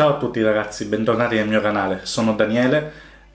Ciao a tutti ragazzi, bentornati nel mio canale, sono Daniele,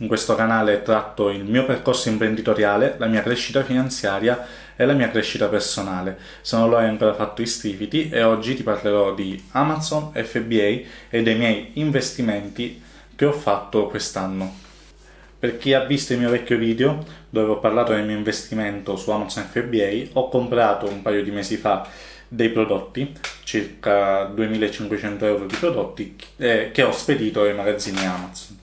in questo canale tratto il mio percorso imprenditoriale, la mia crescita finanziaria e la mia crescita personale. Se non lo hai ancora fatto iscriviti e oggi ti parlerò di Amazon, FBA e dei miei investimenti che ho fatto quest'anno. Per chi ha visto il mio vecchio video dove ho parlato del mio investimento su Amazon FBA, ho comprato un paio di mesi fa dei prodotti, circa 2500 euro di prodotti eh, che ho spedito ai magazzini Amazon.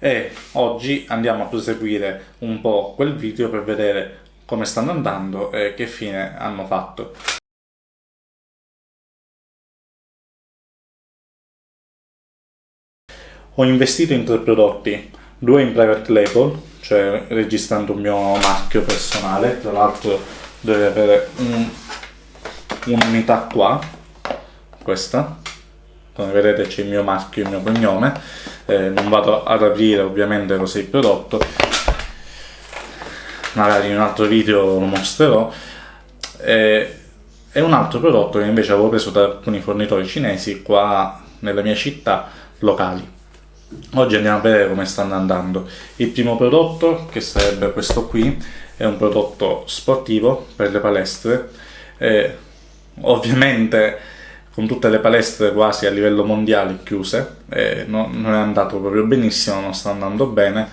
E oggi andiamo a proseguire un po' quel video per vedere come stanno andando e che fine hanno fatto. Ho investito in tre prodotti, due in private label, cioè registrando un mio marchio personale, tra l'altro deve avere un un'unità qua, questa, come vedete c'è il mio marchio, il mio cognome, eh, non vado ad aprire ovviamente cos'è il prodotto, magari in un altro video lo mostrerò, eh, è un altro prodotto che invece avevo preso da alcuni fornitori cinesi qua nella mia città locali. Oggi andiamo a vedere come stanno andando. Il primo prodotto, che sarebbe questo qui, è un prodotto sportivo per le palestre, eh, ovviamente con tutte le palestre quasi a livello mondiale chiuse, eh, no, non è andato proprio benissimo, non sta andando bene,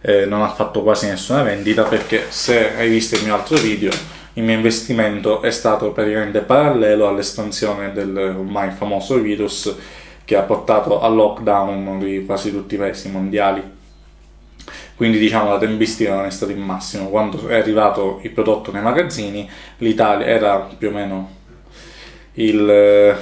eh, non ha fatto quasi nessuna vendita perché se hai visto il mio altro video il mio investimento è stato praticamente parallelo all'espansione del ormai famoso virus che ha portato al lockdown di quasi tutti i paesi mondiali. Quindi diciamo la tempistica non è stata il massimo. Quando è arrivato il prodotto nei magazzini l'Italia era più o meno il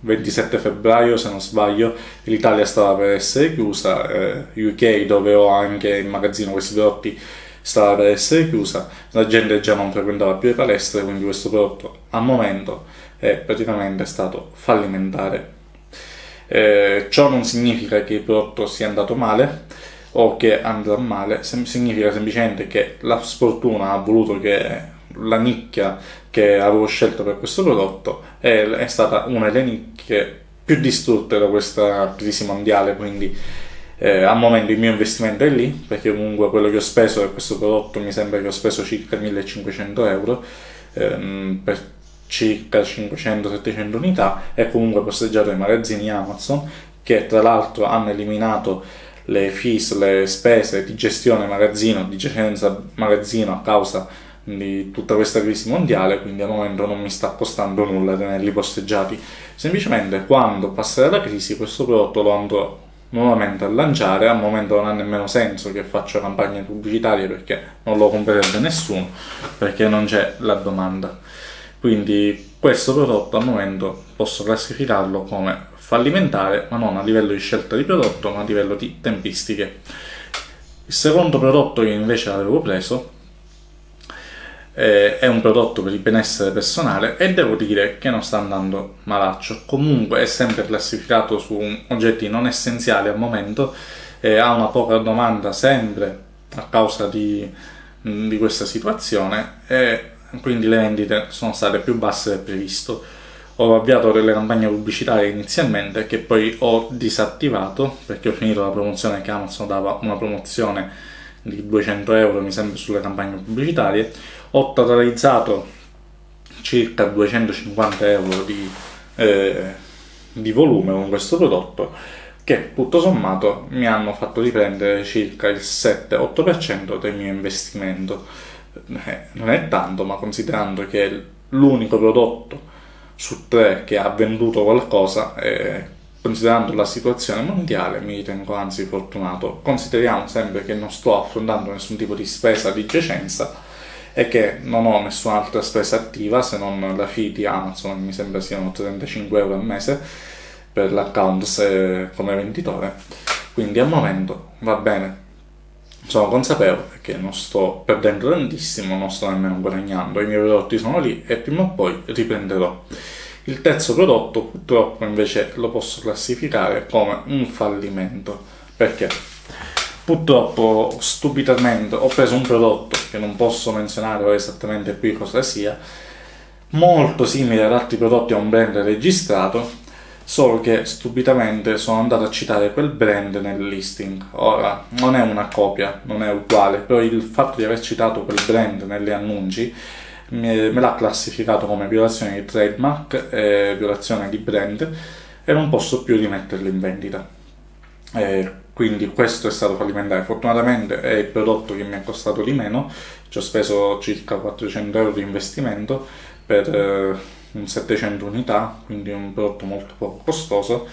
27 eh, febbraio se non sbaglio l'Italia stava per essere chiusa, eh, UK dove ho anche in magazzino questi prodotti stava per essere chiusa, la gente già non frequentava più le palestre, quindi questo prodotto al momento è praticamente stato fallimentare. Eh, ciò non significa che il prodotto sia andato male o che andrà male, significa semplicemente che la sfortuna ha voluto che la nicchia che avevo scelto per questo prodotto è, è stata una delle nicchie più distrutte da questa crisi mondiale, quindi eh, al momento il mio investimento è lì, perché comunque quello che ho speso per questo prodotto mi sembra che ho speso circa 1500 euro ehm, per circa 500-700 unità e comunque posteggiato ai magazzini Amazon che tra l'altro hanno eliminato le fees, le spese di gestione magazzino, di giacenza magazzino a causa di tutta questa crisi mondiale, quindi al momento non mi sta costando nulla tenerli posteggiati. Semplicemente quando passerà la crisi questo prodotto lo andrò nuovamente a lanciare, al momento non ha nemmeno senso che faccia campagne pubblicitarie perché non lo comprerebbe nessuno, perché non c'è la domanda. Quindi questo prodotto al momento posso classificarlo come fallimentare, ma non a livello di scelta di prodotto, ma a livello di tempistiche. Il secondo prodotto che invece avevo preso eh, è un prodotto per il benessere personale e devo dire che non sta andando malaccio. Comunque è sempre classificato su oggetti non essenziali al momento, eh, ha una poca domanda sempre a causa di, di questa situazione e quindi le vendite sono state più basse del previsto. Ho avviato delle campagne pubblicitarie inizialmente che poi ho disattivato perché ho finito la promozione che Amazon dava una promozione di 200 euro mi sembra sulle campagne pubblicitarie. Ho totalizzato circa 250 euro di, eh, di volume con questo prodotto che tutto sommato mi hanno fatto riprendere circa il 7-8% del mio investimento. Eh, non è tanto ma considerando che l'unico prodotto su tre che ha venduto qualcosa eh, Considerando la situazione mondiale mi ritengo anzi fortunato. Consideriamo sempre che non sto affrontando nessun tipo di spesa di giacenza e che non ho nessun'altra spesa attiva se non la fee di Amazon, mi sembra siano 35 euro al mese per l'account come venditore. Quindi al momento va bene, sono consapevole che non sto perdendo tantissimo, non sto nemmeno guadagnando, i miei prodotti sono lì e prima o poi riprenderò. Il terzo prodotto purtroppo invece lo posso classificare come un fallimento. Perché? Purtroppo stupidamente ho preso un prodotto che non posso menzionare esattamente qui cosa sia, molto simile ad altri prodotti a un brand registrato, solo che stupidamente sono andato a citare quel brand nel listing. Ora, non è una copia, non è uguale, però il fatto di aver citato quel brand negli annunci me, l'ha classificato come violazione di trademark e violazione di brand e non posso più rimetterlo in vendita. E quindi questo è stato fallimentare. Fortunatamente è il prodotto che mi è costato di meno, ci ho speso circa 400 euro di investimento per eh, un 700 unità, quindi un prodotto molto poco costoso.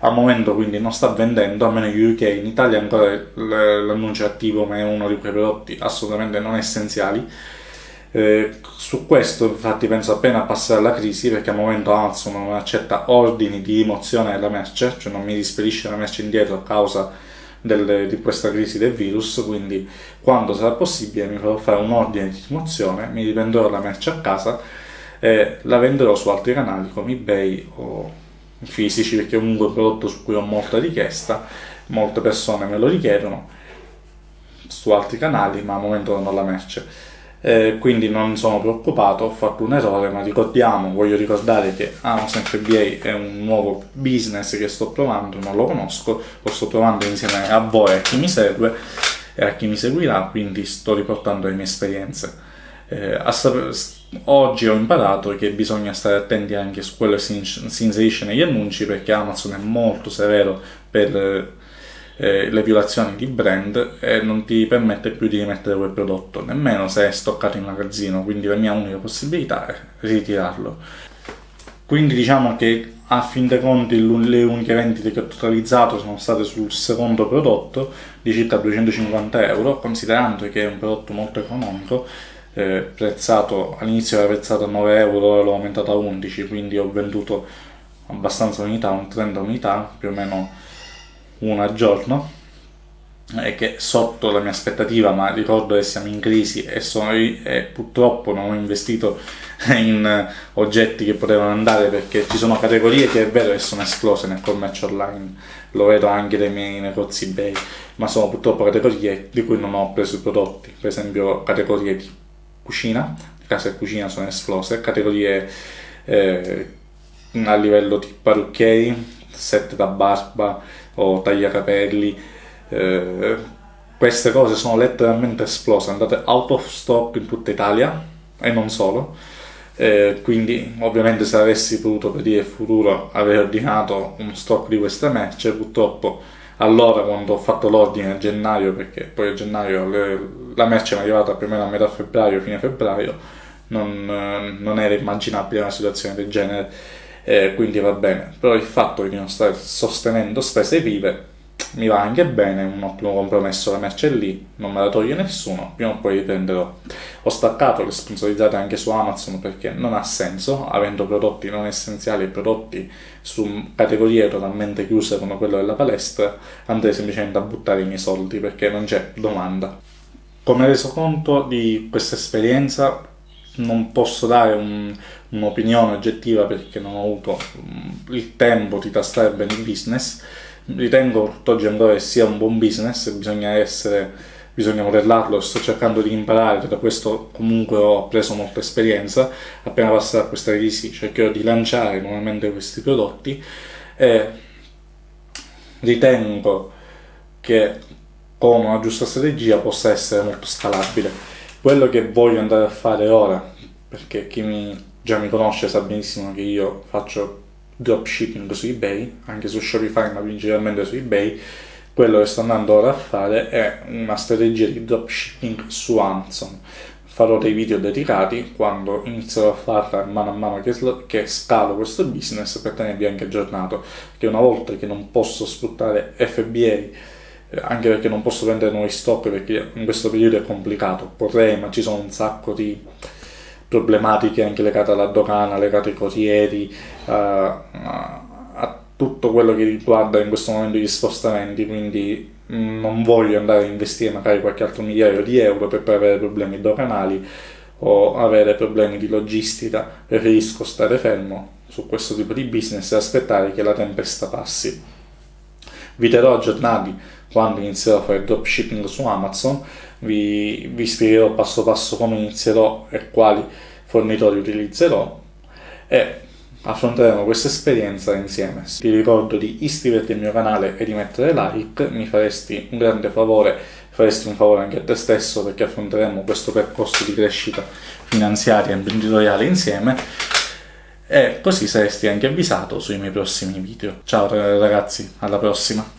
Al momento quindi non sta vendendo, almeno in UK, in Italia ancora l'annuncio è attivo, ma è uno di quei prodotti assolutamente non essenziali. Eh, su questo infatti penso appena passerà la crisi perché al momento Amazon non accetta ordini di rimozione della merce, cioè non mi rispedisce la merce indietro a causa del, di questa crisi del virus, quindi quando sarà possibile mi farò fare un ordine di rimozione, mi riprenderò la merce a casa e la venderò su altri canali come eBay o fisici perché comunque è un prodotto su cui ho molta richiesta, molte persone me lo richiedono su altri canali ma al momento non ho la merce. Eh, quindi non sono preoccupato, ho fatto un errore, ma ricordiamo, voglio ricordare che Amazon FBA è un nuovo business che sto provando, non lo conosco, lo sto provando insieme a voi a chi mi segue e a chi mi seguirà, quindi sto riportando le mie esperienze. Eh, oggi ho imparato che bisogna stare attenti anche su quello che si inserisce negli annunci perché Amazon è molto severo per eh, le violazioni di brand e non ti permette più di rimettere quel prodotto, nemmeno se è stoccato in magazzino, quindi la mia unica possibilità è ritirarlo. Quindi diciamo che a fin dei conti le uniche vendite che ho totalizzato sono state sul secondo prodotto di circa 250 euro, considerando che è un prodotto molto economico, eh, prezzato all'inizio era prezzato a 9 euro, ora l'ho aumentato a 11, quindi ho venduto abbastanza unità, un 30 unità, più o meno una al giorno e che sotto la mia aspettativa, ma ricordo che siamo in crisi e, sono, e purtroppo non ho investito in oggetti che potevano andare perché ci sono categorie che è vero che sono esplose nel commercio online, lo vedo anche dai miei negozi eBay, ma sono purtroppo categorie di cui non ho preso i prodotti, per esempio categorie di cucina, casa e cucina sono esplose, categorie eh, a livello di parrucchieri, set da barba, o tagliacapelli. Eh, queste cose sono letteralmente esplose, andate out of stock in tutta Italia e non solo. Eh, quindi ovviamente se avessi potuto per il futuro aver ordinato un stock di queste merce purtroppo allora quando ho fatto l'ordine a gennaio perché poi a gennaio le, la merce è arrivata più o meno a metà febbraio fine febbraio non, eh, non era immaginabile una situazione del genere eh, quindi va bene. Però il fatto di non stare sostenendo spese vive mi va anche bene, un ottimo compromesso, la merce è lì, non me la toglie nessuno, prima o poi riprenderò. Ho staccato le sponsorizzate anche su Amazon perché non ha senso, avendo prodotti non essenziali e prodotti su categorie totalmente chiuse come quello della palestra, andrei semplicemente a buttare i miei soldi perché non c'è domanda. Come reso conto di questa esperienza, non posso dare un, un'opinione oggettiva perché non ho avuto mm, il tempo di tastare bene il business. Ritengo tutt'oggi ancora che sia un buon business, bisogna essere, bisogna modellarlo, sto cercando di imparare, da questo comunque ho preso molta esperienza, appena passerà questa crisi cercherò di lanciare nuovamente questi prodotti e ritengo che con una giusta strategia possa essere molto scalabile. Quello che voglio andare a fare ora, perché chi mi già mi conosce sa benissimo che io faccio dropshipping su eBay, anche su Shopify, ma principalmente su eBay. Quello che sto andando ora a fare è una strategia di dropshipping su Amazon. Farò dei video dedicati quando inizierò a farla mano a mano che, che scalo questo business per tenervi anche aggiornato. Che una volta che non posso sfruttare FBA anche perché non posso prendere nuovi stock perché in questo periodo è complicato, potrei ma ci sono un sacco di problematiche anche legate alla dogana, legate ai corrieri, uh, a tutto quello che riguarda in questo momento gli spostamenti, quindi non voglio andare a investire magari qualche altro migliaio di euro per poi avere problemi doganali o avere problemi di logistica, preferisco stare fermo su questo tipo di business e aspettare che la tempesta passi. Vi terrò aggiornati quando inizierò a fare dropshipping su Amazon vi, vi spiegherò passo passo come inizierò e quali fornitori utilizzerò e affronteremo questa esperienza insieme. Ti ricordo di iscriverti al mio canale e di mettere like, mi faresti un grande favore, faresti un favore anche a te stesso perché affronteremo questo percorso di crescita finanziaria e imprenditoriale insieme e così saresti anche avvisato sui miei prossimi video. Ciao ragazzi, alla prossima!